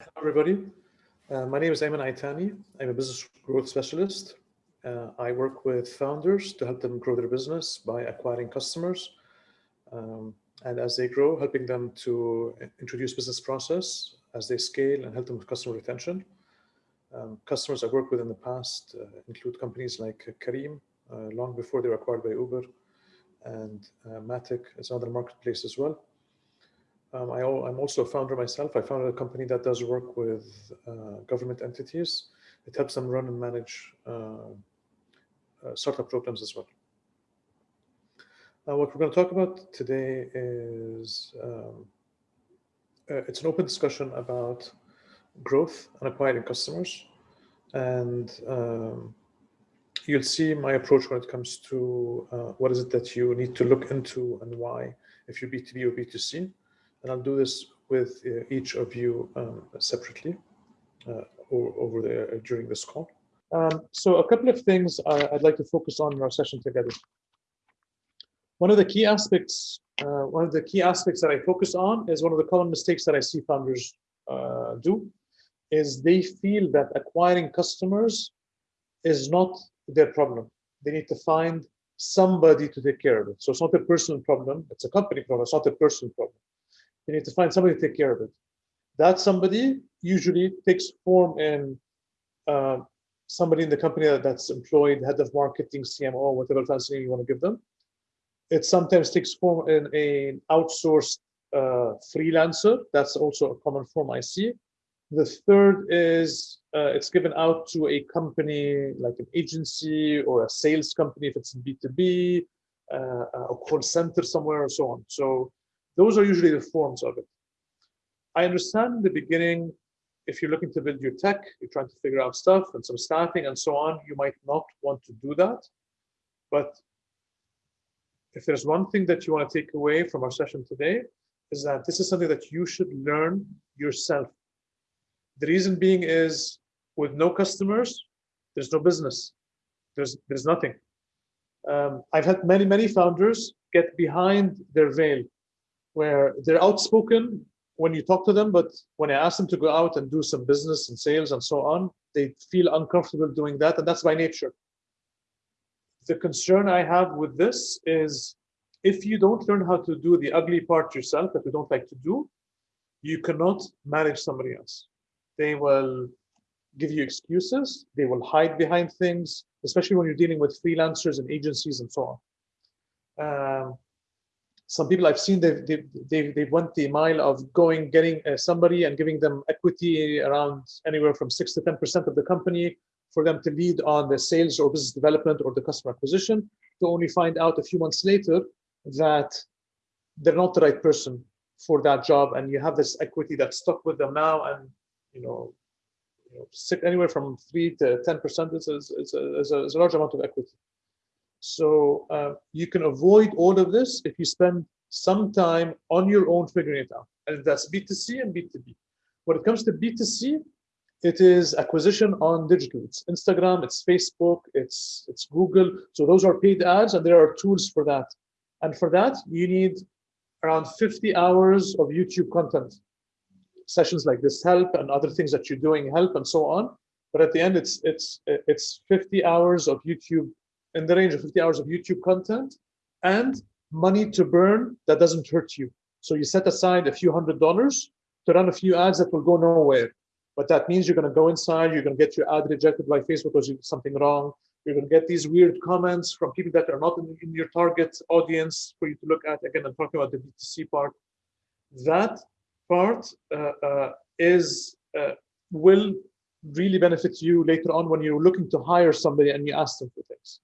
Hello, everybody. Uh, my name is Ayman Aitani. I'm a business growth specialist. Uh, I work with founders to help them grow their business by acquiring customers. Um, and as they grow, helping them to introduce business process as they scale and help them with customer retention. Um, customers I've worked with in the past uh, include companies like Careem, uh, long before they were acquired by Uber, and uh, Matic is another marketplace as well. Um, I, am also a founder myself. I founded a company that does work with uh, government entities. It helps them run and manage uh, uh, startup programs as well. Uh, what we're going to talk about today is um, uh, it's an open discussion about growth and acquiring customers. And um, you'll see my approach when it comes to uh, what is it that you need to look into and why if you're B2B or B2C and I'll do this with uh, each of you um, separately uh, over there uh, during this call. Um, so a couple of things I'd like to focus on in our session together. One of the key aspects, uh, one of the key aspects that I focus on is one of the common mistakes that I see founders uh, do, is they feel that acquiring customers is not their problem. They need to find somebody to take care of it. So it's not a personal problem, it's a company problem, it's not a personal problem. You need to find somebody to take care of it. That somebody usually takes form in uh, somebody in the company that's employed, head of marketing, CMO, whatever fancy name you want to give them. It sometimes takes form in an outsourced uh, freelancer. That's also a common form I see. The third is uh, it's given out to a company like an agency or a sales company if it's in B2B, uh, a call center somewhere or so on. So those are usually the forms of it. I understand in the beginning, if you're looking to build your tech, you're trying to figure out stuff and some staffing and so on, you might not want to do that. But if there's one thing that you want to take away from our session today, is that this is something that you should learn yourself. The reason being is with no customers, there's no business. There's, there's nothing. Um, I've had many, many founders get behind their veil where they're outspoken when you talk to them, but when I ask them to go out and do some business and sales and so on, they feel uncomfortable doing that, and that's by nature. The concern I have with this is if you don't learn how to do the ugly part yourself that you don't like to do, you cannot manage somebody else. They will give you excuses, they will hide behind things, especially when you're dealing with freelancers and agencies and so on. Um, some people I've seen they they they they went the mile of going getting uh, somebody and giving them equity around anywhere from six to ten percent of the company for them to lead on the sales or business development or the customer acquisition to only find out a few months later that they're not the right person for that job. And you have this equity that's stuck with them now and you know, you know anywhere from three to ten percent is, is, is, a, is, a, is a large amount of equity so uh, you can avoid all of this if you spend some time on your own figuring it out. And that's B2C and B2B. When it comes to B2C, it is acquisition on digital. It's Instagram, it's Facebook, it's, it's Google. So those are paid ads and there are tools for that. And for that, you need around 50 hours of YouTube content. Sessions like this help and other things that you're doing help and so on. But at the end, it's, it's, it's 50 hours of YouTube in the range of 50 hours of YouTube content and money to burn that doesn't hurt you. So you set aside a few hundred dollars to run a few ads that will go nowhere. But that means you're going to go inside, you're going to get your ad rejected by Facebook because you did something wrong. You're going to get these weird comments from people that are not in, in your target audience for you to look at. Again, I'm talking about the B2C part. That part uh, uh, is uh, will really benefit you later on when you're looking to hire somebody and you ask them for things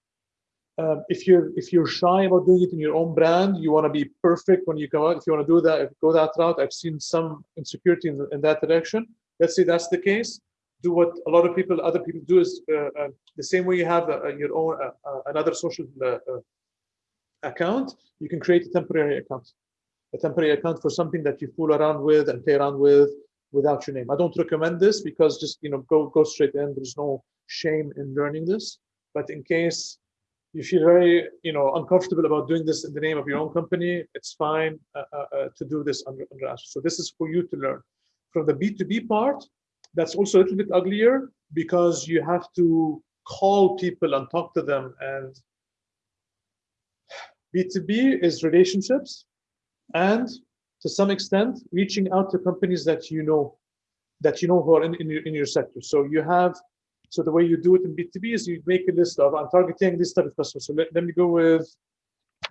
um, if you're if you're shy about doing it in your own brand, you want to be perfect when you go out. If you want to do that, go that route. I've seen some insecurity in, in that direction. Let's say that's the case. Do what a lot of people, other people do is uh, uh, the same way you have uh, your own uh, uh, another social account. You can create a temporary account, a temporary account for something that you fool around with and play around with without your name. I don't recommend this because just you know go go straight in. There's no shame in learning this. But in case you feel very you know uncomfortable about doing this in the name of your own company it's fine uh, uh, uh, to do this under under Azure. so this is for you to learn From the B2B part, that's also a little bit uglier because you have to call people and talk to them and B2B is relationships and to some extent reaching out to companies that you know that you know who are in, in, your, in your sector. So you have, so the way you do it in B2B is you make a list of, I'm targeting this type of customer. So let, let me go with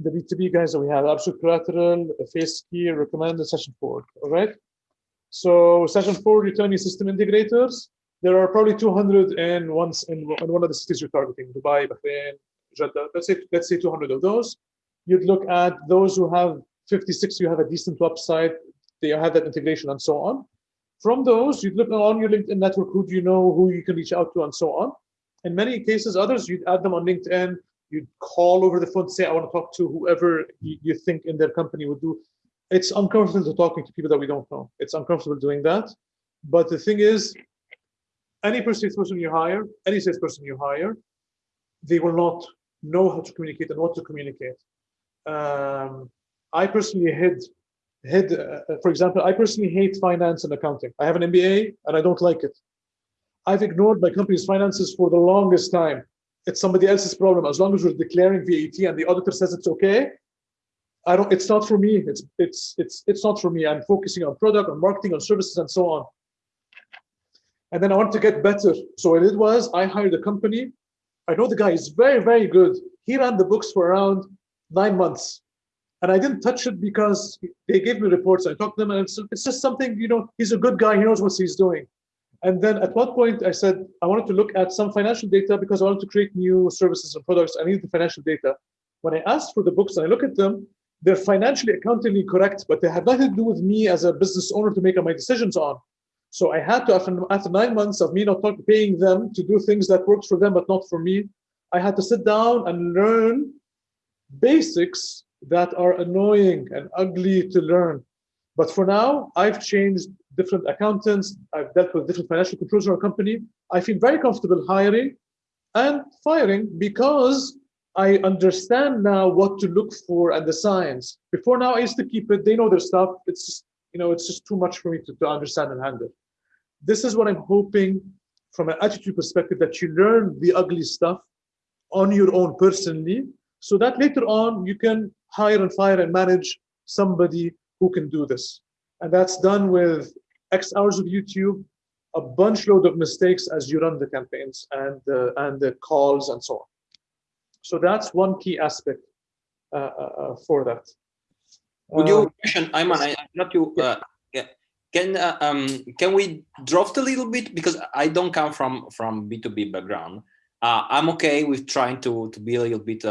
the B2B guys that we have, Absolute Collateral, Face Key, Recommend, and Session Forward, all right? So Session Forward, you're telling me system integrators, there are probably 200 in, once in, in one of the cities you're targeting, Dubai, Bahrain, Jeddah, let's say, let's say 200 of those. You'd look at those who have 56, you have a decent website, they have that integration and so on. From those, you'd look on your LinkedIn network, who do you know, who you can reach out to, and so on. In many cases, others, you'd add them on LinkedIn, you'd call over the phone, say, I want to talk to whoever you, think in their company would do. It's uncomfortable to talking to people that we don't know. It's uncomfortable doing that. But the thing is, any person you hire, any salesperson you hire, they will not know how to communicate and what to communicate. Um, I personally hid hid, uh, for example, I personally hate finance and accounting. I have an MBA and I don't like it. I've ignored my company's finances for the longest time. It's somebody else's problem. As long as we're declaring VAT and the auditor says it's okay, I don't. It's not for me. It's it's it's it's not for me. I'm focusing on product, on marketing, on services, and so on. And then I want to get better. So what I did was I hired a company. I know the guy is very very good. He ran the books for around nine months and I didn't touch it because they gave me reports. I talked to them, and it's, it's just something, you know, he's a good guy. He knows what he's doing. And then at one point, I said I wanted to look at some financial data because I wanted to create new services and products. I needed the financial data. When I asked for the books and I look at them, they're financially accountingly correct, but they have nothing to do with me as a business owner to make my decisions on. So I had to, after, after nine months of me not paying them to do things that works for them but not for me, I had to sit down and learn basics that are annoying and ugly to learn. But for now, I've changed different accountants. I've dealt with different financial controls in our company. I feel very comfortable hiring and firing because I understand now what to look for and the signs. Before now, I used to keep it. They know their stuff. It's just, you know, it's just too much for me to, to understand and handle. This is what I'm hoping from an attitude perspective that you learn the ugly stuff on your own personally so that later on you can hire and fire and manage somebody who can do this. And that's done with X hours of YouTube, a bunch load of mistakes as you run the campaigns and, uh, and the calls and so on. So that's one key aspect uh, uh, uh for that. Would you question, Ayman, I, not you, uh, yeah. can uh, um, can we draft a little bit because I don't come from from B2B background. I'm okay with trying to to be a little bit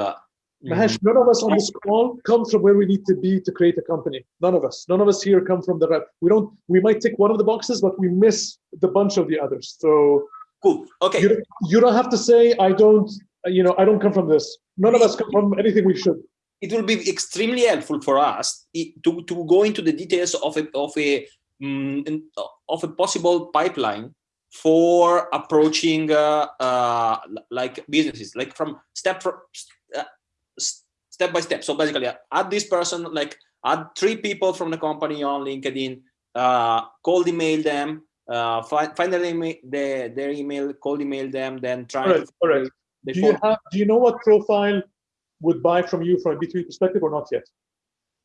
Mahesh, none of us on this call come from where we need to be to create a company. None of us. None of us here come from the rep. We don't. We might tick one of the boxes, but we miss the bunch of the others. So cool. Okay. You, you don't have to say I don't. You know, I don't come from this. None of us come from anything we should. It will be extremely helpful for us to to go into the details of a of a um, of a possible pipeline for approaching uh, uh, like businesses, like from step for, step by step. So basically, add this person, like add three people from the company on LinkedIn, uh, cold email them, uh, find, find their email, their, their email, cold email them, then try. All right. All right. Do you have? Do you know what profile would buy from you from a B2B perspective or not yet?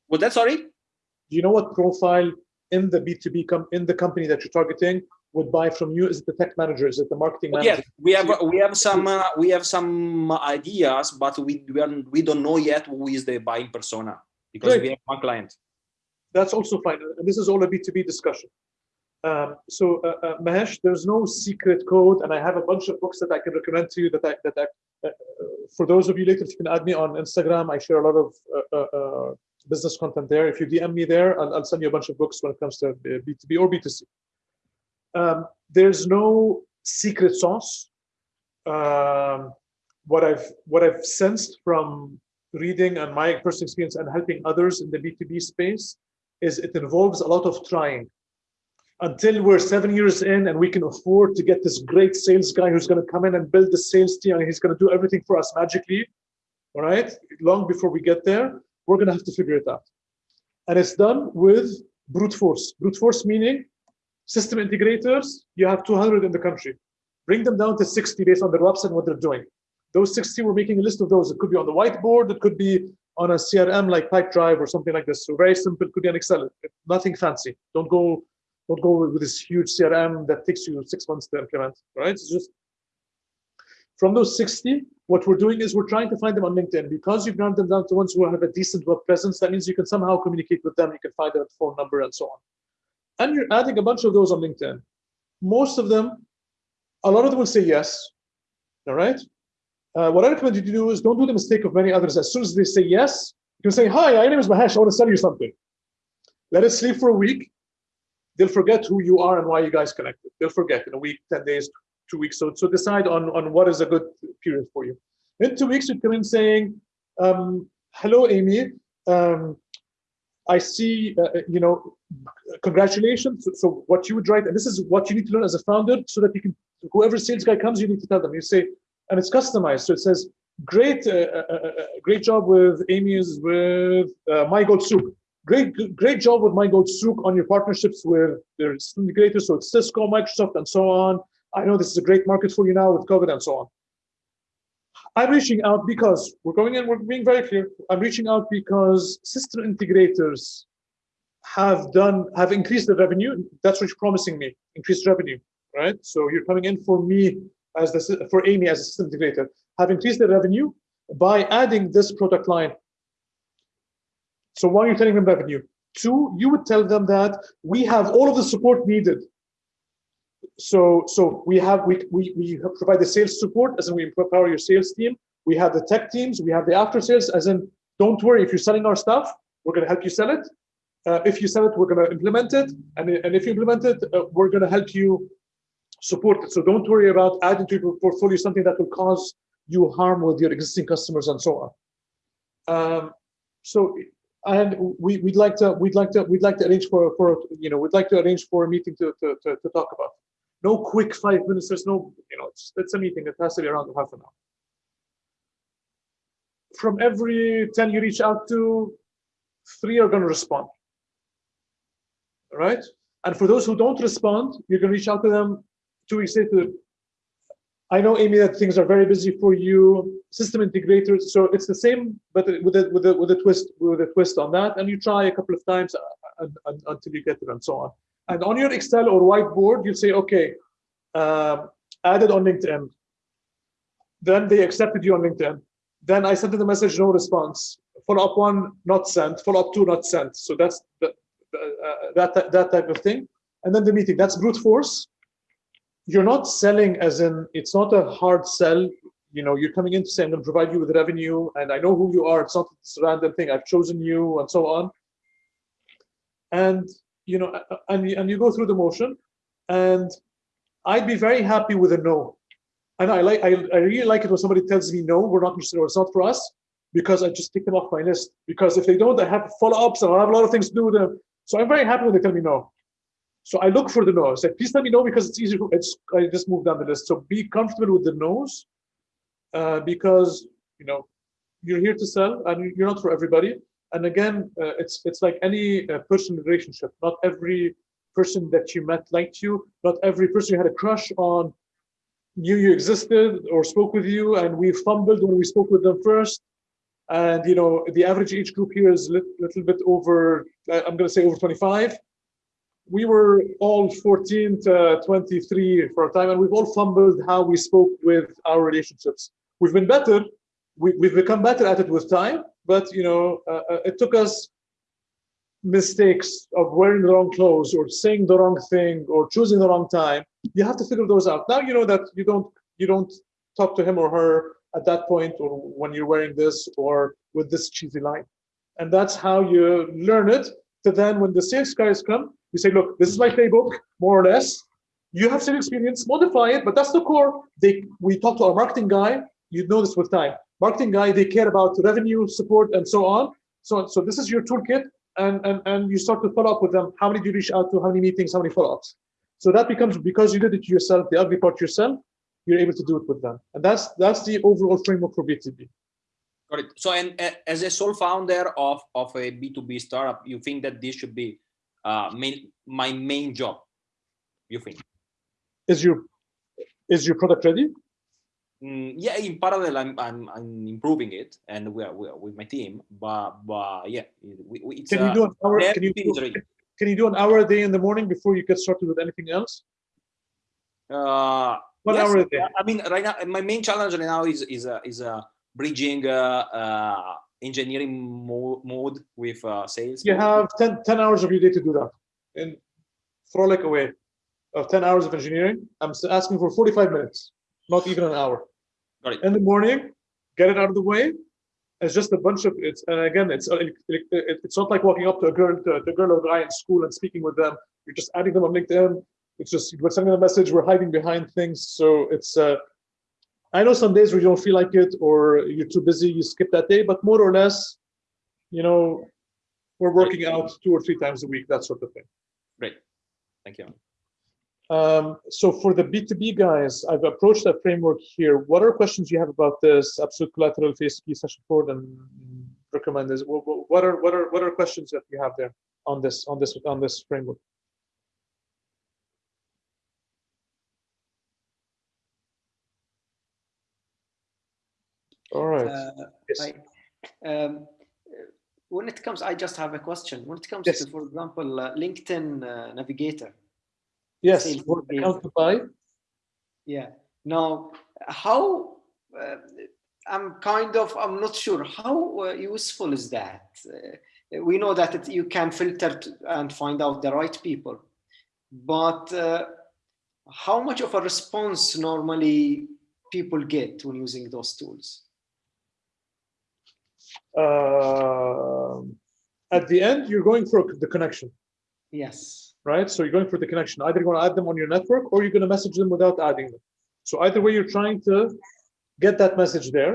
What that? Sorry. Do you know what profile in the B2B com in the company that you're targeting would buy from you? Is it the tech manager? Is it the marketing manager? Yes, we have we have some uh, we have some ideas, but we we, are, we don't know yet who is the buying persona because Great. we have one client. That's also fine, and this is all a B two B discussion. Um, so uh, uh, Mahesh, there's no secret code, and I have a bunch of books that I can recommend to you. That I that I, uh, for those of you later, if you can add me on Instagram, I share a lot of uh, uh, business content there. If you DM me there, I'll, I'll send you a bunch of books when it comes to B two B or B two C um, there's no secret sauce. Um, what I've what I've sensed from reading and my personal experience and helping others in the B2B space is it involves a lot of trying. Until we're seven years in and we can afford to get this great sales guy who's going to come in and build the sales team and he's going to do everything for us magically, all right? Long before we get there, we're going to have to figure it out. And it's done with brute force. Brute force meaning System integrators, you have 200 in the country. Bring them down to 60 based on their website and what they're doing. Those 60, we're making a list of those. It could be on the whiteboard, it could be on a CRM like Pipedrive or something like this. So very simple, it could be an Excel, nothing fancy. Don't go don't go with this huge CRM that takes you six months to implement, right? It's just from those 60, what we're doing is we're trying to find them on LinkedIn because you've ground them down to ones who have a decent web presence. That means you can somehow communicate with them. You can find their phone number and so on. And you're adding a bunch of those on LinkedIn. Most of them, a lot of them will say yes. All right. Uh, what I recommend you to do is don't do the mistake of many others. As soon as they say yes, you can say, hi, my name is Mahesh. I want to sell you something. Let it sleep for a week. They'll forget who you are and why you guys connected. They'll forget in a week, 10 days, two weeks. So, so decide on, on what is a good period for you. In two weeks, you come in saying, um, hello, Amy. Um, I see, uh, uh, you know, congratulations. So, so, what you would write, and this is what you need to learn as a founder so that you can, whoever sales guy comes, you need to tell them. You say, and it's customized. So it says, great, uh, uh, uh, uh great job with Amy's with My Gold. Great, great job with My Gold on your partnerships with their integrators. So it's Cisco, Microsoft, and so on. I know this is a great market for you now with COVID and so on. I'm reaching out because we're going in, we're being very clear. I'm reaching out because system integrators have done, have increased the revenue. That's what you're promising me, increased revenue, right? So you're coming in for me as the, for Amy as a system integrator, have increased the revenue by adding this product line. So one, you're telling them revenue. Two, you would tell them that we have all of the support needed so so we have we, we we provide the sales support as in we empower your sales team. We have the tech teams we have the after sales as in don't worry if you're selling our stuff we're going to help you sell it. Uh, if you sell it we're going to implement it and, and if you implement it uh, we're going to help you support it. So don't worry about adding to your portfolio something that will cause you harm with your existing customers and so on. Um, so and we, would like to we'd like to we'd like to arrange for for you know we'd like to arrange for a meeting to to, to, to talk about no quick five minutes. There's no, you know, it's, it's a meeting. It has to be around half an hour. From every 10 you reach out to, three are going to respond. All right? And for those who don't respond, you can reach out to them two weeks later. I know, Amy, that things are very busy for you. System integrators, so it's the same, but with a with a with a twist with a twist on that, and you try a couple of times uh, until you get it, and so on. And on your Excel or whiteboard, you say, okay, um, added on LinkedIn. Then they accepted you on LinkedIn. Then I sent the message, no response. Follow up one, not sent. Follow up two, not sent. So that's the, uh, that, that type of thing. And then the meeting, that's brute force. You're not selling as in, it's not a hard sell. You know, you're coming in to say, I'm to provide you with revenue and I know who you are. It's not this random thing. I've chosen you and so on. And you know, and, and you go through the motion and I'd be very happy with a no. And I like, I, I really like it when somebody tells me no, we're not interested or it's not for us because I just take them off my list. Because if they don't, I have follow-ups and I have a lot of things to do with them. So I'm very happy when they tell me no. So I look for the no. I say, please let me know because it's easier. It's I just move down the list. So be comfortable with the no's uh, because you know you're here to sell and you're not for everybody and again, uh, it's it's like any uh, personal relationship. Not every person that you met liked you. Not every person you had a crush on knew you existed or spoke with you. And we fumbled when we spoke with them first. And you know, the average age group here is a little, little bit over. Uh, I'm going to say over 25. We were all 14 to 23 for a time, and we've all fumbled how we spoke with our relationships. We've been better. We, we've become better at it with time, but you know, uh, uh, it took us mistakes of wearing the wrong clothes or saying the wrong thing or choosing the wrong time. You have to figure those out. Now you know that you don't you don't talk to him or her at that point or when you're wearing this or with this cheesy line. And that's how you learn it. To then when the sales guys come, you say, look, this is my playbook, more or less. You have sales experience, modify it, but that's the core. They we talk to our marketing guy, you know this with time marketing guy, they care about revenue, support, and so on. So, so this is your toolkit, and, and, and you start to follow up with them. How many do you reach out to? How many meetings? How many follow-ups? So that becomes, because you did it yourself, the ugly part yourself, you're able to do it with them. And that's that's the overall framework for B2B. Got it. So, and uh, as a sole founder of, of a B2B startup, you think that this should be uh, main, my main job? you think? Is your is your product ready? Mm, yeah, in parallel, I'm, I'm I'm improving it, and we are, we are with my team. But but yeah, we, we, it's Can you do an hour? Can you do, can you do an hour a day in the morning before you get started with anything else? Uh, One yes, hour a day. I mean, right now, my main challenge right now is is uh, is uh, bridging uh, uh, engineering mo mode with uh, sales. You have 10, 10 hours of your day to do that. And throw like away of 10 hours of engineering. I'm asking for 45 minutes, not even an hour. Got it. In the morning, get it out of the way. It's just a bunch of it's and again it's uh, it- it- it's not like walking up to a girl to, to a girl or guy in school and speaking with them. You're just adding them on LinkedIn. It's just we're sending a message. We're hiding behind things. So it's uh, I know some days where you don't feel like it or you're too busy, you skip that day. But more or less, you know, we're working out two or three times a week, that sort of thing. Great. Thank you. Um, so for the B2B guys, I've approached that framework here. What are questions you have about this absolute collateral Face Key session code and recommend this? What are what are what are questions that you have there on this on this on this framework? All right. Uh, Yes. I, um, when it comes, I just have a question. When it comes Yes. to, for example, uh, LinkedIn uh, Navigator, yes. account to buy. yeah. Now, how? Uh, I'm kind of, I'm not sure how uh, useful is that. Uh, we know that it, you can filter and find out the right people, but uh, how much of a response normally people get when using those tools? Um, at the end, you're going for the connection. Yes. Right? So you're going for the connection. Either you're going to add them on your network or you're going to message them without adding them. So either way, you're trying to get that message there,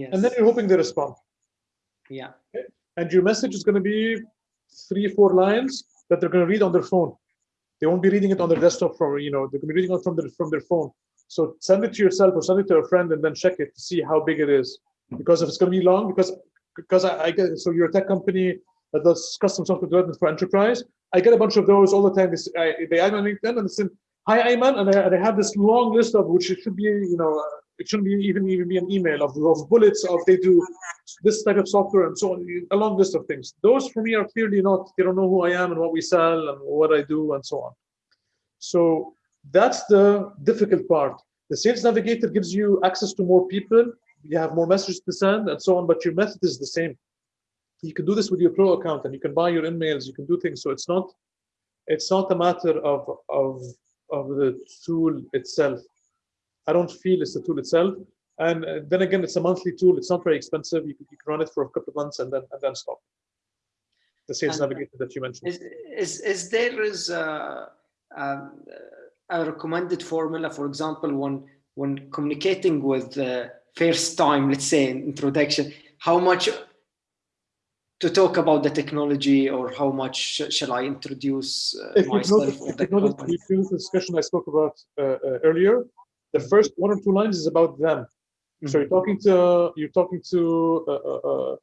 Yes. and then you're hoping they respond. yeah. And your message is going to be three, four lines that they're going to read on their phone. They won't be reading it on their desktop from, you know, they're going to be reading it from their from their phone. So send it to yourself or send it to a friend and then check it to see how big it is. Because if it's going to be long, because because I, I get so you're a tech company that does custom software development for enterprise. I get a bunch of those all the time. They, add me on LinkedIn and say, "Hi, Ayman," and and I have this long list of which it should be, you know, it shouldn't be even even be an email of, of bullets of they do this type of software and so on, a long list of things. Those for me are clearly not. They don't know who I am and what we sell and what I do and so on. So that's the difficult part. The sales navigator gives you access to more people. You have more messages to send and so on, but your method is the same. You can do this with your pro account and you can buy your emails. You can do things. So it's not, it's not a matter of of of the tool itself. I don't feel it's the tool itself. And uh, then again, it's a monthly tool. It's not very expensive. You can, you can run it for a couple of months and then and then stop. The sales And- navigator that you mentioned. Is, is, is there is a, um, a recommended formula, for example, when, when communicating with uh, first time, let's say in introduction, how much to talk about the technology or how much sh- shall I introduce uh, if myself if the you if you notice the discussion I spoke about uh, uh, earlier, the first one or two lines is about them. So you're talking to you're talking to uh, uh, uh,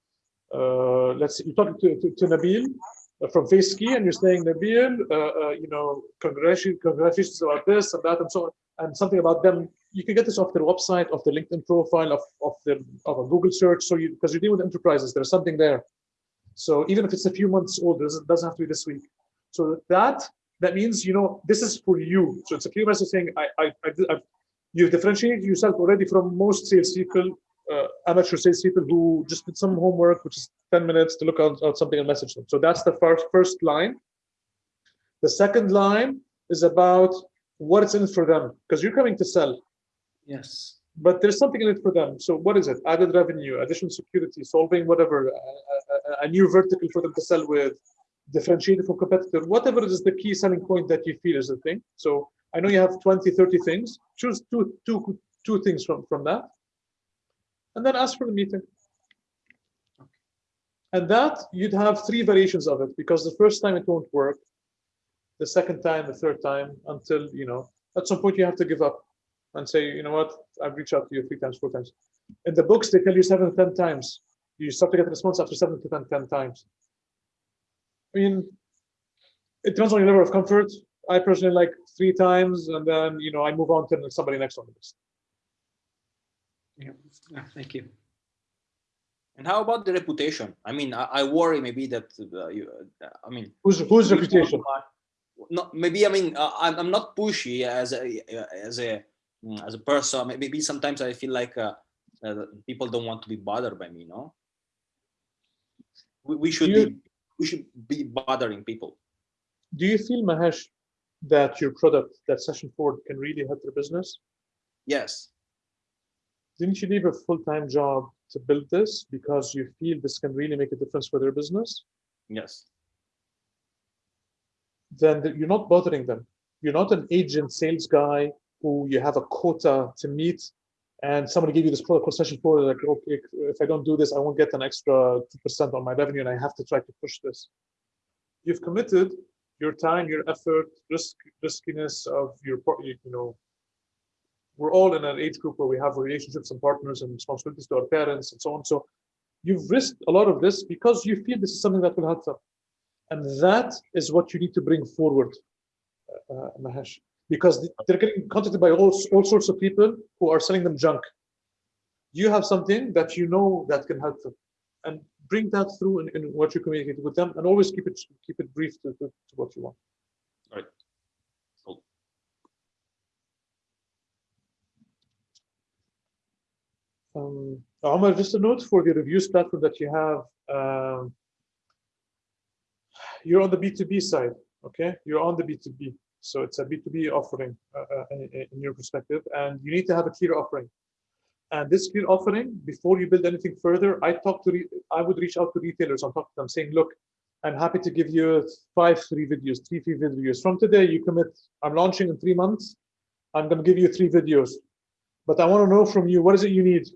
uh, let's see, you're talking to, to, to Nabil from FaceKey, and you're saying Nabil, uh, uh, you know, congratulations, congratulations about this and that and so on, and something about them. You can get this off their website, off their LinkedIn profile, of of their of a Google search. So you because you're dealing with enterprises, there's something there. So even if it's a few months old, it doesn't, have to be this week. So that that means you know this is for you. So it's a clear message saying I I, I I've, you've differentiated yourself already from most salespeople, uh, amateur salespeople who just did some homework, which is 10 minutes to look out something and message them. So that's the first first line. The second line is about what it's in for them because you're coming to sell, Yes. But there's something in it for them. So what is it? Added revenue, additional security, solving whatever, a, a, a new vertical for them to sell with, differentiated from competitor, whatever is the key selling point that you feel is the thing. So I know you have 20, 30 things. Choose two, two, two things from, from that. And then ask for the meeting. And that you'd have three variations of it because the first time it won't work. The second time, the third time, until, you know, at some point you have to give up and say, you know what, I've reached out to you three times, four times. In the books, they tell you seven, ten times. You start to get a response after seven to 10, 10 times. I mean, it depends on your level of comfort. I personally like three times, and then you know I move on to somebody next on the list. Yeah. Yeah, Thank you. And how about the reputation? I mean, I, I worry maybe that uh, you. Uh, I mean, Whose whose reputation? No, maybe I mean uh, I'm I'm not pushy as a as a as a person. Maybe sometimes I feel like uh, uh, people don't want to be bothered by me. No, we, we should You- be we should be bothering people. Do you feel Mahesh that your product, that Session Forward, can really help your business? Yes. Didn't you leave a full-time job to build this because you feel this can really make a difference for their business? Yes. Then th- you're not bothering them. You're not an agent sales guy who you have a quota to meet and somebody give you this Session Forward, like, okay, if I don't do this, I won't get an extra 2% on my revenue and I have to try to push this. You've committed your time, your effort, risk, riskiness of your, you you know, we're all in an age group where we have relationships and partners and responsibilities to our parents and so on. So you've risked a lot of this because you feel this is something that will help them. And that is what you need to bring forward, uh, uh, Mahesh, because they're getting contacted by all, all sorts of people who are selling them junk. You have something that you know that can help them and bring that through in, in what you communicate with them and always keep it keep it brief to, to, to what you want. Right. Cool. Um, Omar, just a note for the reviews platform that you have. Um, you're on the B2B side, okay? You're on the B2B. So it's a B2B offering uh, uh, in, your perspective, and you need to have a clear offering. And this clear offering, before you build anything further, I talk to, I would reach out to retailers and talk to them saying, look, I'm happy to give you five free videos, three free videos. From today, you commit, I'm launching in three months. I'm going to give you three videos. But I want to know from you, what is it you need?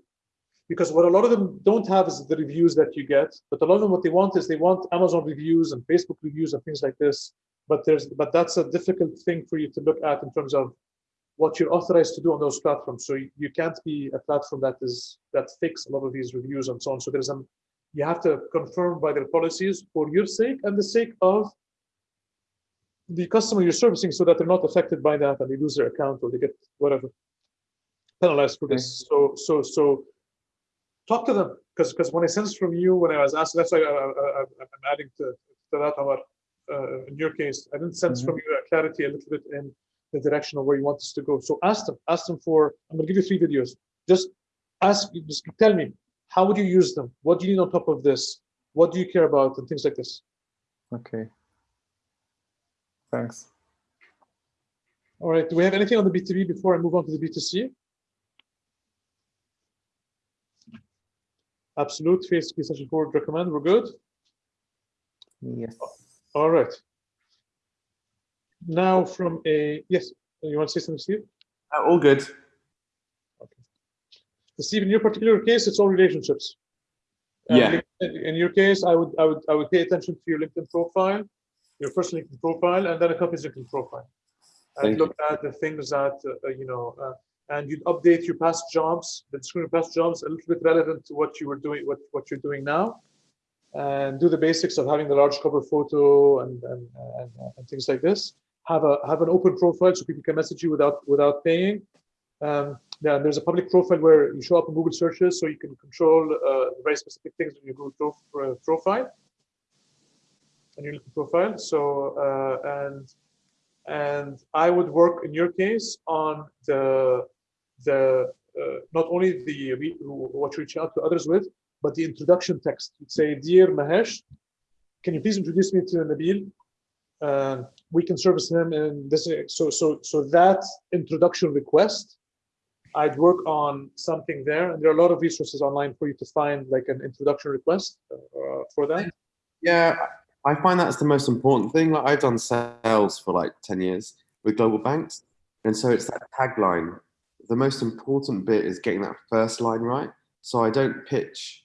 because what a lot of them don't have is the reviews that you get but a lot of them what they want is they want amazon reviews and facebook reviews and things like this but there's but that's a difficult thing for you to look at in terms of what you're authorized to do on those platforms. So you, you can't be a platform that is that fix a lot of these reviews and so on. So there's some you have to confirm by their policies for your sake and the sake of the customer you're servicing so that they're not affected by that and they lose their account or they get whatever penalized for this. So so so talk to them. Because because when I sense from you when I was asked, that's why I, I'm adding to, to that, Omar. Uh, in your case, I didn't sense Mhm. from you a clarity a little bit in the direction of where you want us to go. So ask them, ask them for. I'm going to give you three videos. Just ask, just tell me how would you use them? What do you need on top of this? What do you care about and things like this. Okay. Thanks. All right. Do we have anything on the B2B before I move on to the B2C? Absolute face session forward recommend. We're good. Yes. All right. Now from a, yes, you want to say something, Steve? Uh, All good. Okay. Steve, in your particular case, it's all relationships. Uh, Yeah. In in your case, I would, I would, I would pay attention to your LinkedIn profile, your first LinkedIn profile, and then a company's LinkedIn profile. And Thank look at the things that, uh, you know, uh, and you'd update your past jobs, the description of past jobs, a little bit relevant to what you were doing, what, what you're doing now. And do the basics of having the large cover photo and, and, and, and things like this. Have a, have an open profile so people can message you without, without paying. Um, yeah, there's a public profile where you show up in Google searches, so you can control uh, very specific things in your Google prof- uh, profile, on your profile. So uh, and and I would work in your case on the the uh, not only the what you reach out to others with, but the introduction text. You'd say, "Dear Mahesh, can you please introduce me to Nabil? Uh, we can service him in this." So so so that introduction request I'd work on something there, and there are a lot of resources online for you to find like an introduction request uh, for that. Yeah, I find that's the most important thing. Like I've done sales for like 10 years with global banks. And so it's that tagline. The most important bit is getting that first line right. So I don't pitch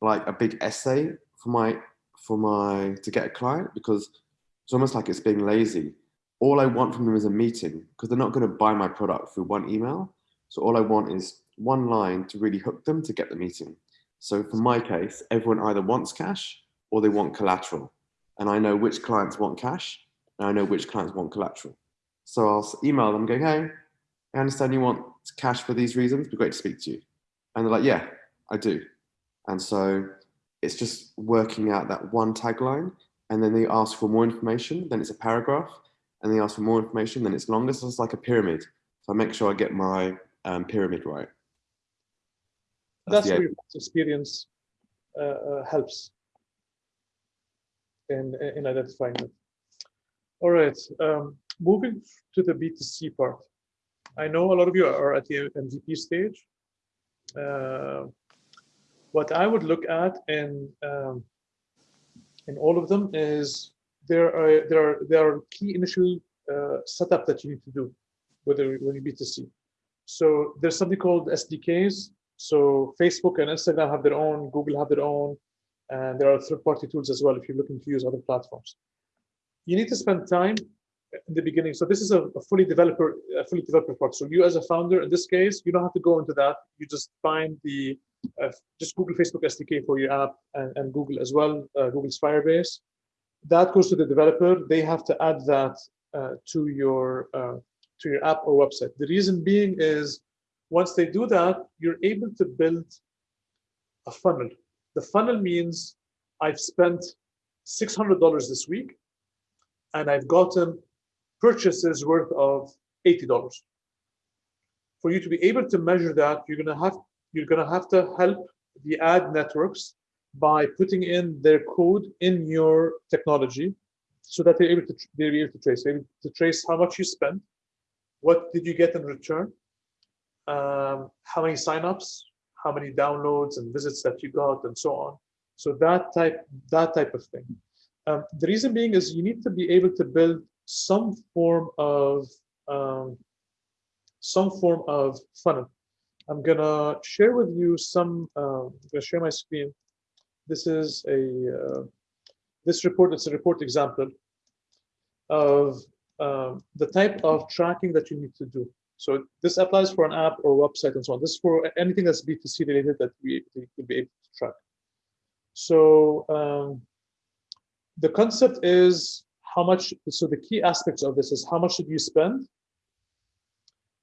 like a big essay for my for my to get a client because it's almost like it's being lazy. All I want from them is a meeting because they're not going to buy my product through one email. So all I want is one line to really hook them to get the meeting. So for my case, everyone either wants cash or they want collateral. And I know which clients want cash and I know which clients want collateral. So I'll email them going, hey, I understand you want cash for these reasons. It'd be great to speak to you. And they're like, yeah, I do. And so it's just working out that one tagline. And then they ask for more information, then it's a paragraph. And they ask for more information, then it's longer. So it's like a pyramid. So I make sure I get my um, pyramid right. That's the where experience uh, uh, helps in, in identifying it. All right, um, moving to the B2C part. I know a lot of you are at the MVP stage. Uh, what I would look at in um, in all of them is there are there are there are key initial uh, setup that you need to do whether when you B2C. So there's something called SDKs. So Facebook and Instagram have their own, Google have their own, and there are third-party tools as well if you're looking to use other platforms. You need to spend time in the beginning. So this is a, a fully developer, a fully developer part. So you as a founder, in this case, you don't have to go into that. You just find the, just Google Facebook SDK for your app and, and Google as well, uh, Google's Firebase. That goes to the developer. They have to add that uh, to your uh, to your app or website. The reason being is once they do that, you're able to build a funnel. The funnel means I've spent $600 this week and I've gotten purchases worth of $80. For you to be able to measure that, you're gonna have you're gonna have to help the ad networks by putting in their code in your technology so that they're able to they're able to trace, able to trace how much you spent, what did you get in return, um, how many signups, how many downloads and visits that you got, and so on. So that type that type of thing. Um, the reason being is you need to be able to build some form of um, some form of funnel. I'm gonna share with you some. Uh, I'm gonna share my screen. This is a uh, this report. It's a report example of um, the type of tracking that you need to do. So this applies for an app or website and so on. This is for anything that's B2C related that we will be able to track. So um, the concept is how much, so the key aspects of this is how much did you spend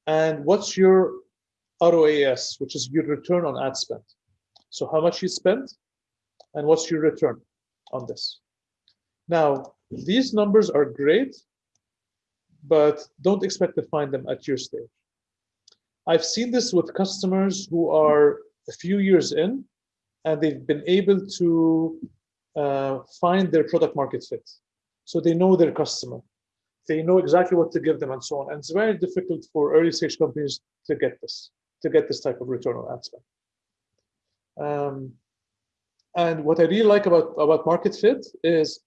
and what's your ROAS, which is your return on ad spend. So how much you spent and what's your return on this. Now, these numbers are great, but don't expect to find them at your stage. I've seen this with customers who are a few years in and they've been able to uh, find their product market fit. So they know their customer, they know exactly what to give them and so on. And it's very difficult for early stage companies to get this, to get this type of return on ad spend. Um, and what I really like about, about market fit is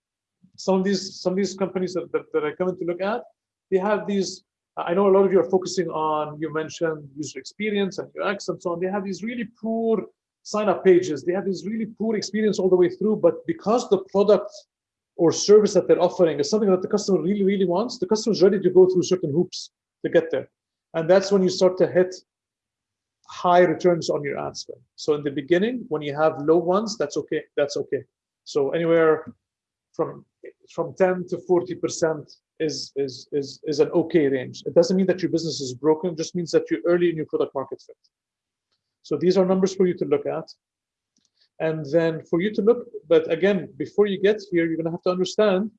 some of these some of these companies that, that, that I come in to look at, they have these, I know a lot of you are focusing on, you mentioned user experience and UX and so on. They have these really poor sign up pages. They have this really poor experience all the way through, but because the product or service that they're offering is something that the customer really, really wants, the customer is ready to go through certain hoops to get there. And that's when you start to hit high returns on your ad spend. So in the beginning, when you have low ones, that's okay. That's okay. So anywhere from from 10 to 40 percent is is is is an okay range. It doesn't mean that your business is broken. It just means that you're early in your product market fit. So these are numbers for you to look at. And then for you to look, but again, before you get here, you're gonna have to understand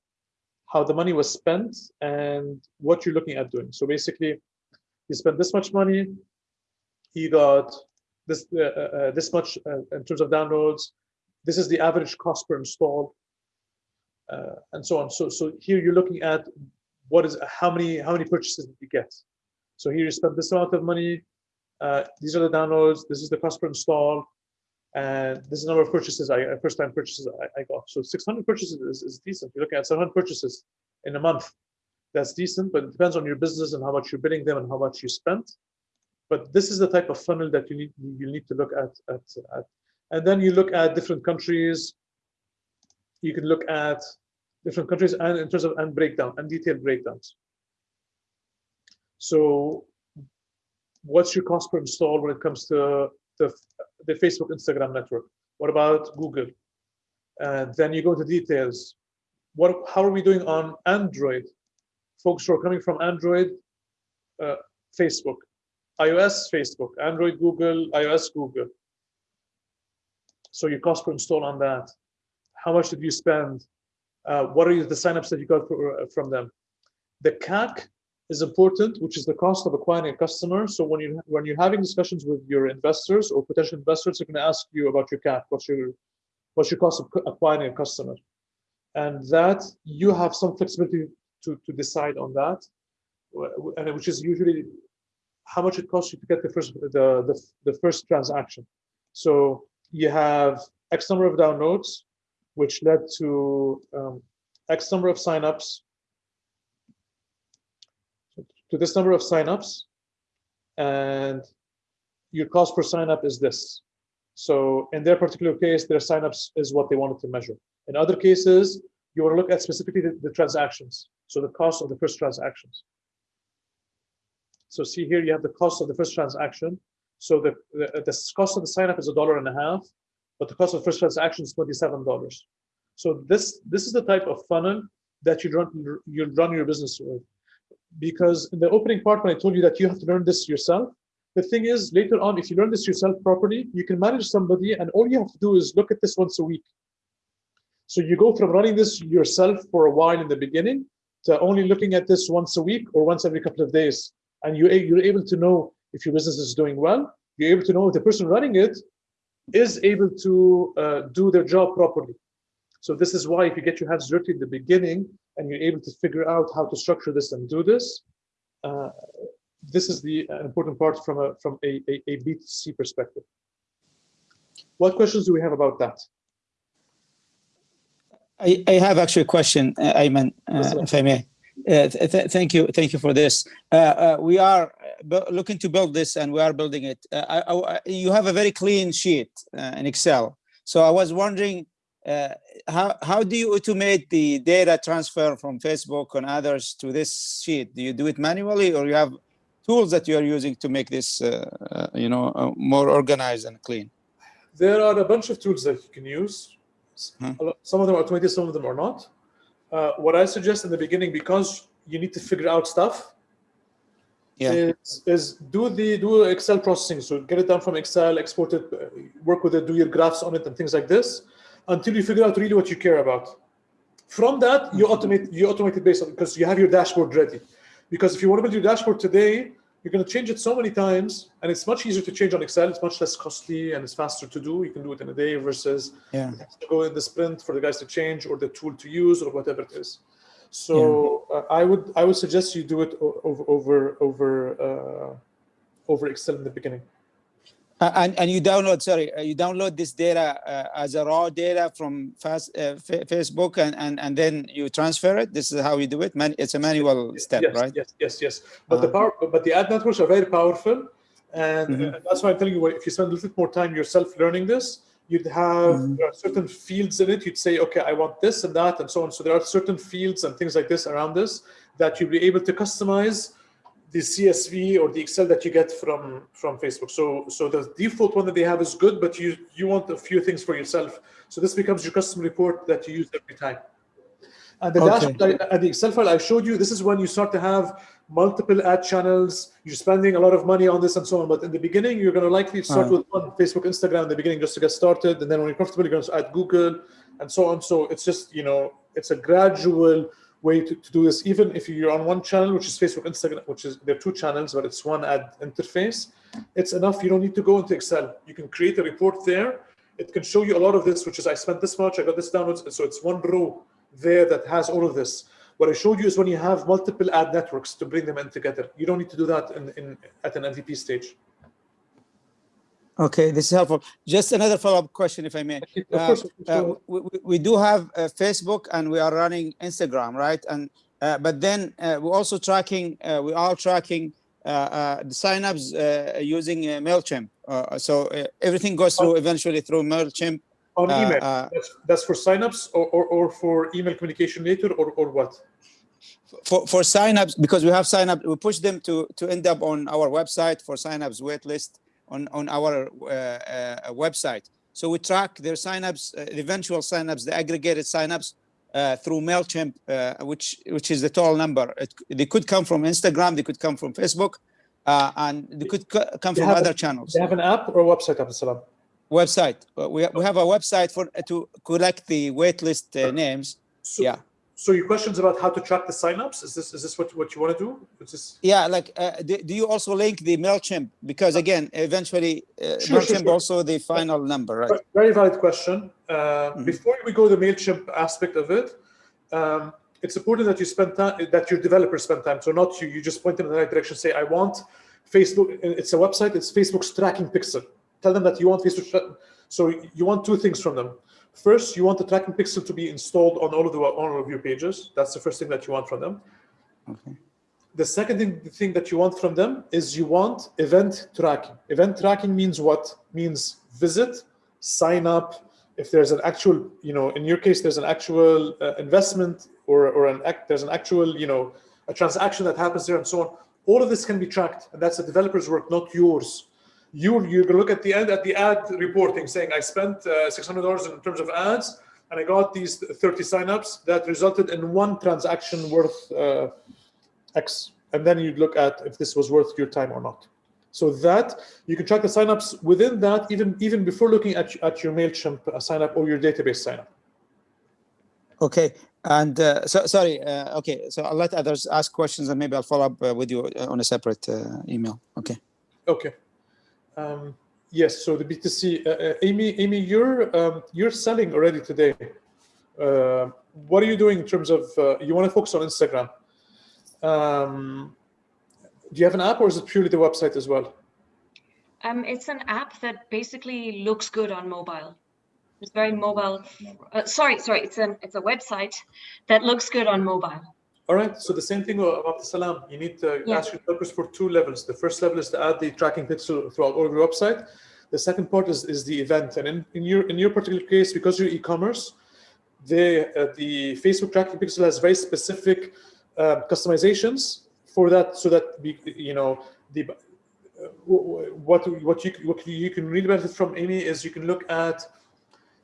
how the money was spent and what you're looking at doing. So basically, you spend this much money, you got this uh, uh, this much uh, in terms of downloads. This is the average cost per install, uh, and so on. So so here you're looking at what is how many how many purchases did you get. So here you spent this amount of money. Uh, these are the downloads. This is the cost per install, and this is the number of purchases I first time purchases I, I got. So 600 purchases is, is decent. You're looking at 700 purchases in a month. That's decent, but it depends on your business and how much you're billing them and how much you spent but this is the type of funnel that you need you need to look at, at, at. And then you look at different countries. You can look at different countries and in terms of and breakdown and detailed breakdowns. So what's your cost per install when it comes to the, the facebook instagram network? What about google? And then you go to details. What how are we doing on android? Folks who are coming from Android, uh, Facebook, iOS, Facebook, Android, Google, iOS, Google. So your cost per install on that. How much did you spend? Uh, what are the signups that you got for, uh, from them? The CAC is important, which is the cost of acquiring a customer. So when you when you're having discussions with your investors or potential investors, they're going to ask you about your CAC. What's your what's your cost of acquiring a customer? And that you have some flexibility to to decide on that, and which is usually how much it costs you to get the first the the, the first transaction. So you have X number of downloads, which led to um, X number of signups, to this number of signups, and your cost per signup is this. So in their particular case, their signups is what they wanted to measure. In other cases, you want to look at specifically the, the transactions. So the cost of the first transactions. So see here, you have the cost of the first transaction. So the, the, the cost of the sign up is a dollar and a half, but the cost of the first transaction is $27. So this, this is the type of funnel that you run, you run your business with. Because in the opening part, when I told you that you have to learn this yourself, the thing is later on, if you learn this yourself properly, you can manage somebody and all you have to do is look at this once a week. So you go from running this yourself for a while in the beginning to only looking at this once a week or once every couple of days and you're, you're able to know if your business is doing well, you're able to know if the person running it is able to uh, do their job properly. So this is why if you get your hands dirty in the beginning and you're able to figure out how to structure this and do this, uh, this is the uh, important part from a from a, a, a B2C perspective. What questions do we have about that? I, I have actually a question, uh, Ayman, uh, if I may. Uh, th thank you, thank you for this. Uh, uh, we are looking to build this, and we are building it. Uh, I, I, you have a very clean sheet uh, in Excel, so I was wondering uh, how how do you automate the data transfer from Facebook and others to this sheet? Do you do it manually, or you have tools that you are using to make this, you know, more organized and clean? There are a bunch of tools that you can use. Hmm. Some of them are automated, some of them are not uh, what I suggest in the beginning, because you need to figure out stuff, yeah. is, is do the do Excel processing. So get it done from Excel, export it, uh, work with it, do your graphs on it and things like this, until you figure out really what you care about. From that, you automate you automate it based on because you have your dashboard ready. Because if you want to build your dashboard today, you're going to change it so many times and it's much easier to change on excel it's much less costly and it's faster to do you can do it in a day versus yeah. go in the sprint for the guys to change or the tool to use or whatever it is so yeah. uh, i would i would suggest you do it over over over uh, over excel in the beginning and, and you download, sorry, uh, you download this data uh, as a raw data from fast, uh, Facebook and, and, and then you transfer it. This is how you do it. Man, it's a manual step, yes, right? Yes, yes, yes. But -huh. the power, but the ad networks are very powerful. And mm -hmm. that's why I'm telling you, if you spend a little bit more time yourself learning this, you'd have mm -hmm. certain fields in it. You'd say, okay, I want this and that and so on. So there are certain fields and things like this around this that you'll be able to customize the CSV or the Excel that you get from from Facebook. So so the default one that they have is good, but you you want a few things for yourself. So this becomes your custom report that you use every time. And the okay. dashboard and the Excel file I showed you, this is when you start to have multiple ad channels. You're spending a lot of money on this and so on. But in the beginning, you're going to likely start uh with one Facebook, Instagram in the beginning just to get started. And then when you're comfortable, you're going to add Google and so on. So it's just you know it's a gradual way to, to do this, even if you're on one channel, which is Facebook, Instagram, which is, there are two channels, but it's one ad interface, it's enough. You don't need to go into Excel. You can create a report there. It can show you a lot of this, which is I spent this much, I got this downloads. So it's one row there that has all of this. What I showed you is when you have multiple ad networks to bring them in together. You don't need to do that in, in at an MVP stage. Okay, this is helpful. Just another follow-up question, if I may. Uh, uh, we, we, do have uh, Facebook and we are running Instagram, right? And uh, but then uh, we're also tracking. Uh, we are tracking the signups using Mailchimp. so everything goes through eventually through Mailchimp. On email. That's, that's, for signups or, or, or for email communication later, or or what? For for signups, because we have sign up, we push them to to end up on our website for signups waitlist on, on our uh, uh, website. So we track their signups, uh, eventual signups, the aggregated signups uh, through Mailchimp, uh, which which is the total number. It, they could come from Instagram, they could come from Facebook, uh, and they could co- come They from other a- channels. They have an app or website, Abdul? Website. Uh, We we have a website for to collect the waitlist uh, names. So, Yeah. So your questions about how to track the signups, is this is this what, what you want to do? Is this Yeah, like, uh, do, do you also link the Mailchimp? Because again, eventually, uh, Sure, sure, Mailchimp sure. also the final number, right? Very valid question. Uh, Mm-hmm. Before we go to the Mailchimp aspect of it, um, it's important that you spend time, that your developers spend time. So not you, you just point them in the right direction. Say, I want Facebook. It's a website. It's Facebook's tracking pixel. Tell them that you want Facebook. So you want two things from them. First, you want the tracking pixel to be installed on all of the on all of your pages. That's the first thing that you want from them. Okay. The second thing, the thing that you want from them is you want event tracking. Event tracking means what? Means visit, sign up. If there's an actual, you know, in your case, there's an actual uh, investment or, or an act, there's an actual, you know, a transaction that happens there and so on. All of this can be tracked, and that's the developer's work, not yours. You you're look at the end at the ad reporting, saying I spent uh, six hundred dollars in terms of ads, and I got these thirty signups that resulted in one transaction worth uh, X, and then you'd look at if this was worth your time or not. So that you can track the signups within that, even even before looking at at your Mailchimp uh, signup or your database signup. Okay, and uh, so sorry. Uh, okay, so I'll let others ask questions, and maybe I'll follow up uh, with you uh, on a separate uh, email. Okay. Okay. Um, yes. So the B2C, uh, uh, Amy, Amy, you're um, you're selling already today. Uh, what are you doing in terms of uh, you want to focus on Instagram? Um, do you have an app or is it purely the website as well? Um, it's an app that basically looks good on mobile. It's very mobile. Uh, sorry, sorry. It's an it's a website that looks good on mobile. All right. So the same thing about the Salam. You need to Yeah. ask your developers for two levels. The first level is to add the tracking pixel throughout all of your website. The second part is, is the event. And in, in your in your particular case, because you're e-commerce, the uh, the Facebook tracking pixel has very specific uh, customizations for that, so that we, you know the uh, what what you what you can really benefit from Amy is you can look at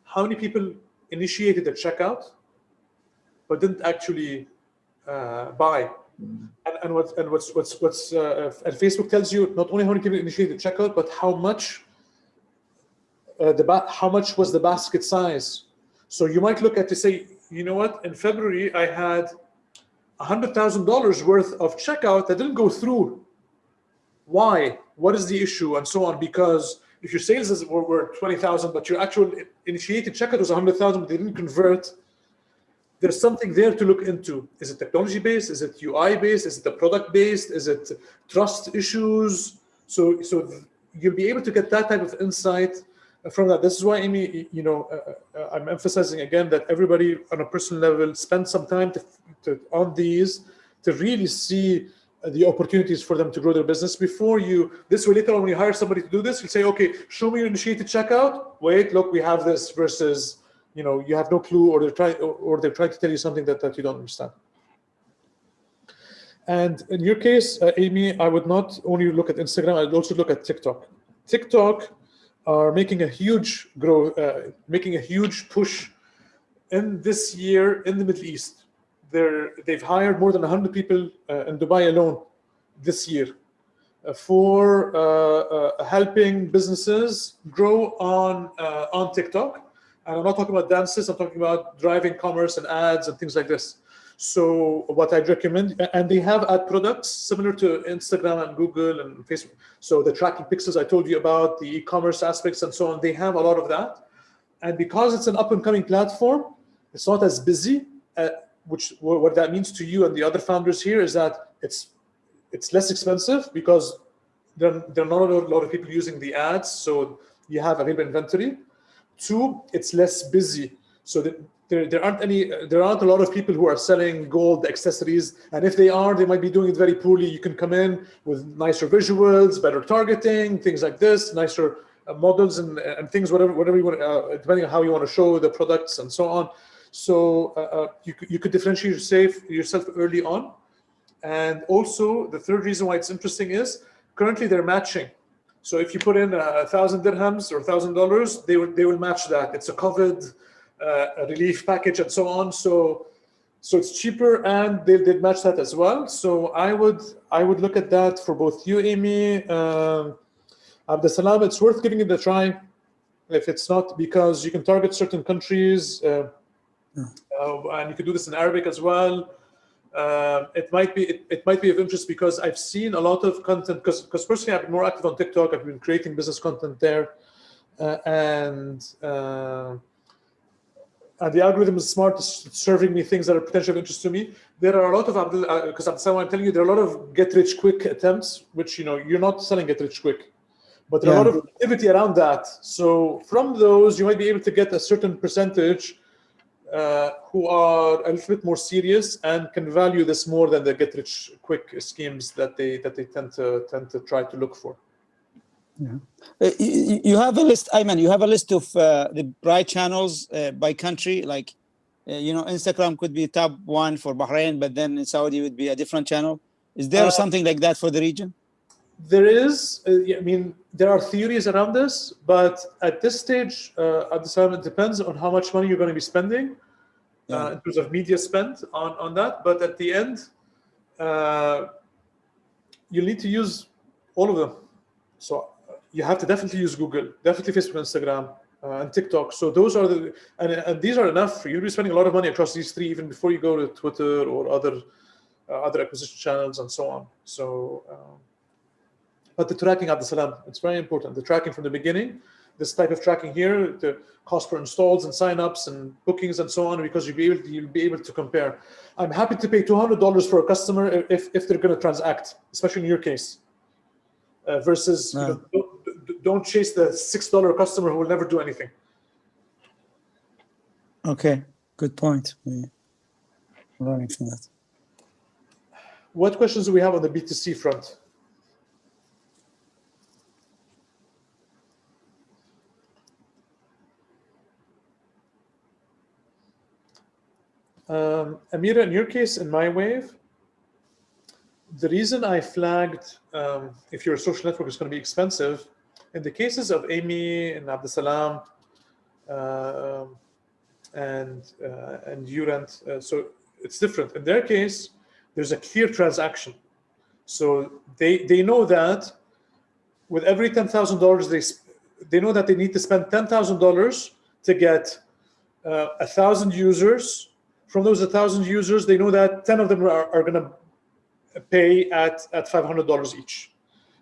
how many people initiated a checkout but didn't actually uh, buy. And, and what and what's what's what's uh, and Facebook tells you not only how many people initiated checkout, but how much uh, the how much was the basket size. So you might look at to say, you know what, in February I had a hundred thousand dollars worth of checkout that didn't go through. Why? What is the issue? And so on. Because if your sales is, were, were twenty thousand, but your actual initiated checkout was hundred thousand, but they didn't convert, there's something there to look into. Is it technology based? Is it UI based? Is it the product based? Is it trust issues? So, so you'll be able to get that type of insight from that. This is why, Amy, you know, uh, uh, I'm emphasizing again that everybody on a personal level spend some time to, to on these to really see uh, the opportunities for them to grow their business before you. This way, later on, when you hire somebody to do this, you say, okay, show me your initiated checkout. Wait, look, we have this versus you know you have no clue or they're trying or, they're trying to tell you something that, that you don't understand. And in your case uh, amy i would not only look at instagram i'd also look at tiktok. Tiktok are making a huge grow uh, making a huge push in this year in the middle east. They're they've hired more than 100 people uh, in dubai alone this year uh, for uh, uh, helping businesses grow on on tiktok and I'm not talking about dances, I'm talking about driving commerce and ads and things like this. So what I'd recommend, and they have ad products similar to Instagram and Google and Facebook. So the tracking pixels I told you about, the e-commerce aspects and so on, they have a lot of that. And because it's an up and coming platform, it's not as busy, uh, which what that means to you and the other founders here is that it's it's less expensive because there, there are not a lot of people using the ads. So you have available inventory. Two, it's less busy. So that there, there aren't any, there aren't a lot of people who are selling gold accessories. And if they are, they might be doing it very poorly. You can come in with nicer visuals, better targeting, things like this, nicer uh, models and, and things, whatever, whatever you want, uh, depending on how you want to show the products and so on. So uh, uh, you, could- you could differentiate yourself, yourself early on. And also the third reason why it's interesting is currently they're matching. So if you put in a thousand dirhams or a thousand dollars, they will they will match that. It's a COVID uh, relief package and so on. So, so it's cheaper and they did match that as well. So I would I would look at that for both you, Amy, um, Abdesalam. It's worth giving it a try. If it's not because you can target certain countries, uh, uh, and you can do this in Arabic as well. Uh, it might be it, it might be of interest because I've seen a lot of content because because personally I've been more active on TikTok. I've been creating business content there, uh, and uh, and the algorithm is smart, it's serving me things that are potentially of interest to me. There are a lot of because uh, I'm telling you there are a lot of get rich quick attempts, which you know you're not selling get rich quick, but there are a lot of activity around that. So from those, you might be able to get a certain percentage uh, who are a little bit more serious and can value this more than the get rich quick schemes that they that they tend to tend to try to look for. Uh, you, you have a list, I mean, you have a list of uh, the bright channels uh, by country, like, uh, you know, Instagram could be top one for Bahrain, but then in Saudi would be a different channel. Is there Uh, something like that for the region? There is, uh, I mean, there are theories around this, but at this stage, uh, at this time, it depends on how much money you're going to be spending uh, in terms of media spent on, on that. But at the end, uh, you need to use all of them. So uh, you have to definitely use Google, definitely Facebook, Instagram, uh, and TikTok. So those are the, and, and these are enough for you to be spending a lot of money across these three, even before you go to Twitter or other, uh, other acquisition channels and so on. So, um, but the tracking Abdesalam, it's very important. The tracking from the beginning, this type of tracking here, the cost per installs and signups and bookings and so on, because you'll be able to, you'll be able to compare. I'm happy to pay $200 for a customer if, if they're going to transact, especially in your case, uh, versus you know, don't, don't chase the $6 customer who will never do anything. Okay, good point. Learning from that. What questions do we have on the B2C front? Um, Amira, in your case, in my wave, the reason I flagged um, if your social network is going to be expensive, in the cases of Amy and Abdesalam um and uh, and Urant, uh, so it's different. In their case, there's a clear transaction. So they they know that with every ten thousand dollars they they know that they need to spend ten thousand dollars to get uh, a thousand users. From those a thousand users, they know that ten of them are, are going to pay at at five hundred dollars each.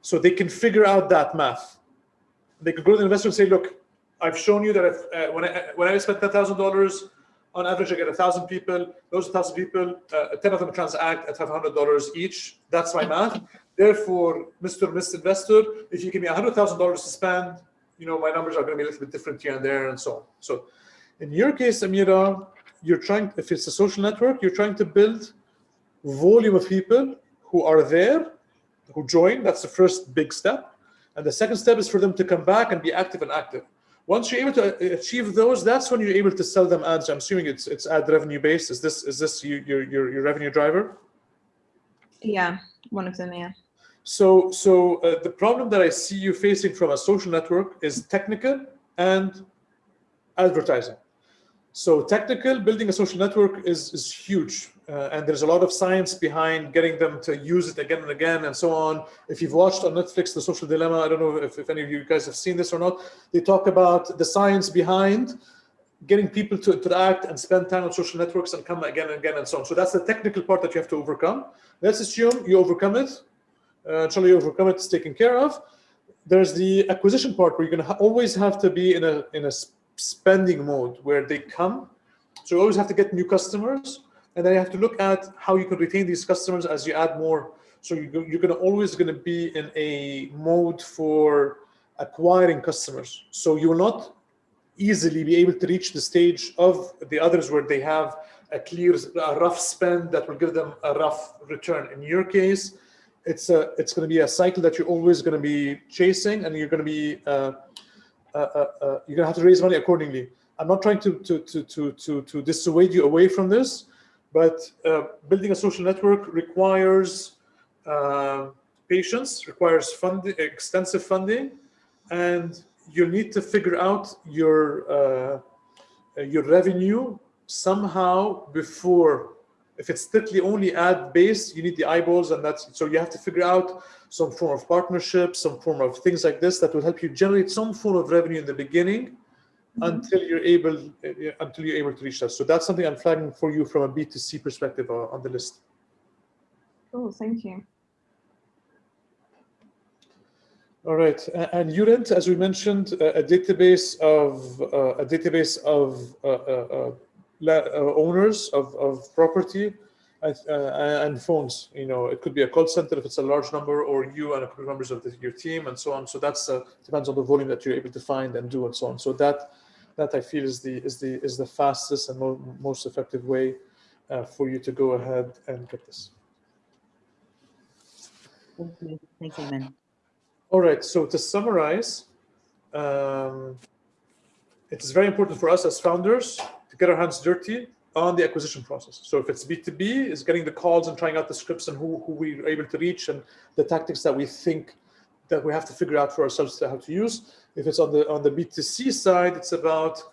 So they can figure out that math. They could go to the investor and say, "Look, I've shown you that if, uh, when I when I spend ten thousand dollars." on average, I get a thousand people. Those thousand people, uh, ten of them transact at five hundred dollars each. That's my math. Therefore, Mr. Miss Investor, if you give me hundred thousand dollars to spend, you know my numbers are going to be a little bit different here and there, and so on. So, in your case, Amira, you're trying. If it's a social network, you're trying to build volume of people who are there, who join. That's the first big step, and the second step is for them to come back and be active and active. Once you're able to uh, achieve those, that's when you're able to sell them ads. I'm assuming it's it's ad revenue based. Is this is this you, your your your revenue driver? Yeah, one of them, yeah. So so uh, the problem that I see you facing from a social network is technical and advertising. So technical building a social network is is huge, uh, and there's a lot of science behind getting them to use it again and again and so on. If you've watched on Netflix The Social Dilemma, I don't know if, if any of you guys have seen this or not. They talk about the science behind getting people to interact and spend time on social networks and come again and again and so on. So that's the technical part that you have to overcome. Let's assume you overcome it. Uh, you overcome it, it's taken care of. There's the acquisition part where you're going to ha always have to be in a in a spending mode where they come. So you always have to get new customers, and then you have to look at how you can retain these customers as you add more. So you, you're going to always going to be in a mode for acquiring customers. So you will not easily be able to reach the stage of the others where they have a clear, a rough spend that will give them a rough return. In your case, it's a, it's going to be a cycle that you're always going to be chasing, and you're going to be, uh, you're going to have to raise money accordingly. I'm not trying to to to to to, to dissuade you away from this, but uh, building a social network requires uh, patience, requires funding, extensive funding, and you need to figure out your uh, uh, your revenue somehow before if it's strictly only ad based you need the eyeballs and that's so you have to figure out some form of partnership some form of things like this that will help you generate some form of revenue in the beginning until you're able uh, until you're able to reach that. So that's something i'm flagging for you from a b2c perspective uh, on the list. Cool, thank you. All right, and Urent, as we mentioned, a a database of uh, a database of uh, uh, uh, owners of, of property uh, and phones. You know, it could be a call center if it's a large number, or you and a couple of members of the, your team, and so on. So that's uh, depends on the volume that you're able to find and do, and so on. So that that I feel is the is the is the fastest and mo- most effective way uh, for you to go ahead and get this. Thank you. Thanks, Ayman. All right, so to summarize, um, it is very important for us as founders to get our hands dirty on the acquisition process. So if it's B2B, it's getting the calls and trying out the scripts and who, who we're able to reach and the tactics that we think that we have to figure out for ourselves to how to use. If it's on the on the B2C side, it's about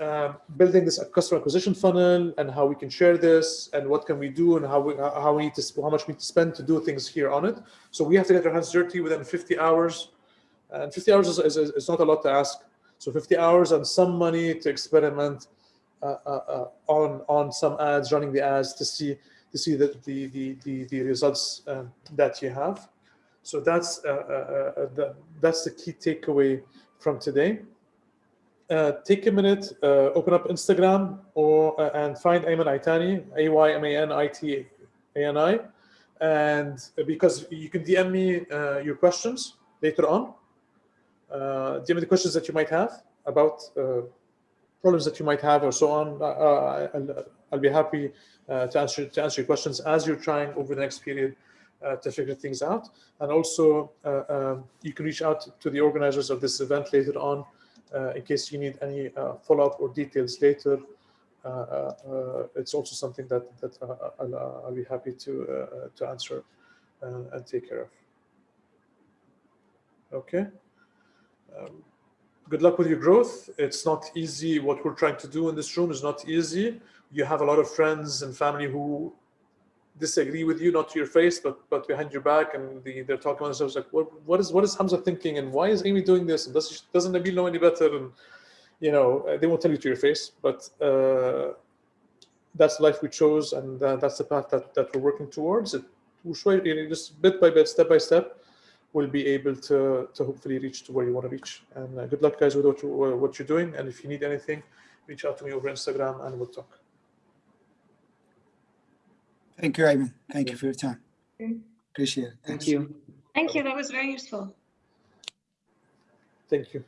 um, building this customer acquisition funnel and how we can share this and what can we do and how we how we need to how much we need to spend to do things here on it. So we have to get our hands dirty within 50 hours, and 50 hours is, is, is not a lot to ask. So 50 hours and some money to experiment on on some ads, running the ads to see to see the the the the, the results that you have. So that's uh, uh, uh, the, that's the key takeaway from today uh, take a minute, uh, open up Instagram or uh, and find Ayman Itani, A Y M A N I T A N I, and because you can DM me uh, your questions later on. Uh, DM me the questions that you might have about uh, problems that you might have or so on. Uh, uh, I'll, I'll be happy uh, to answer to answer your questions as you're trying over the next period uh, to figure things out. And also, uh, um, you can reach out to the organizers of this event later on uh, in case you need any uh, follow-up or details later. Uh, uh, uh, it's also something that that uh, I'll, uh, I'll be happy to uh, to answer uh, and take care of. Okay. Um, good luck with your growth. It's not easy. What we're trying to do in this room is not easy. You have a lot of friends and family who disagree with you, not to your face, but but behind your back, and the, they're talking about themselves like, what what is what is Hamza thinking, and why is Amy doing this, and does doesn't Nabil know any better, and you know uh, they won't tell you to your face, but uh, that's the life we chose, and uh, that's the path that that we're working towards. It we'll show you know, just bit by bit, step by step, we'll be able to to hopefully reach to where you want to reach. And uh, good luck, guys, with what you what you're doing, and if you need anything, reach out to me over Instagram, and we'll talk. Thank you, Ayman. Thank you for your time. Appreciate it. Thank you. Thank you. That was very useful. Thank you.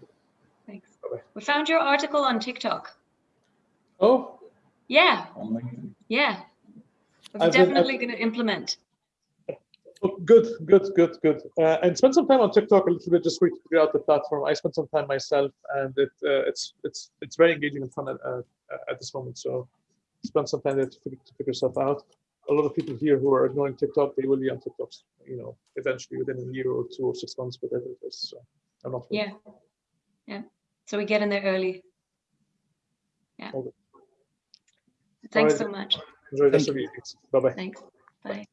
Thanks. Bye-bye. We found your article on TikTok. Oh, Yeah. Yeah. I'm I've been- definitely going to implement. Oh, Good, good, good, good. Uh, and spend some time on TikTok a little bit just to figure out the platform. I spent some time myself, and it uh, it's it's it's very engaging and fun at, uh, at this moment. So spend some time there to figure, to figure stuff out. A lot of people here who are ignoring TikTok, they will be on TikTok, you know, eventually within a year or two or six months, whatever it is. So I'm not. worried. Yeah. Yeah. So we get in there early. Yeah. Thanks Alright. so much. Enjoy the rest Thank of your evenings. Bye bye. Thanks. Bye.